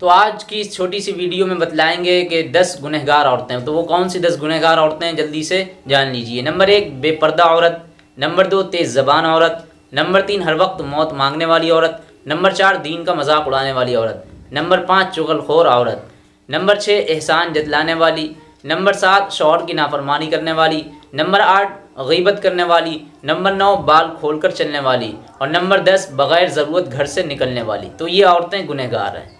तो आज की इस छोटी सी वीडियो में बतलाएँगे कि 10 गुनहगार औरतें तो वो कौन सी 10 गुनहगार औरतें जल्दी से जान लीजिए। नंबर एक, बेपर्दा औरत। नंबर दो, तेज़ ज़बान औरत। नंबर तीन, हर वक्त मौत मांगने वाली औरत। नंबर चार, दीन का मज़ाक उड़ाने वाली औरत। नंबर पाँच, चुगलखोर औरत। नंबर छः एहसान जतलाने वाली। नंबर सात, शौहर की नाफरमानी करने वाली। नंबर आठ, गीबत करने वाली। नंबर नौ, बाल खोलकर चलने वाली। और नंबर दस, बग़ैर ज़रूरत घर से निकलने वाली। तो ये औरतें गुनहगार हैं।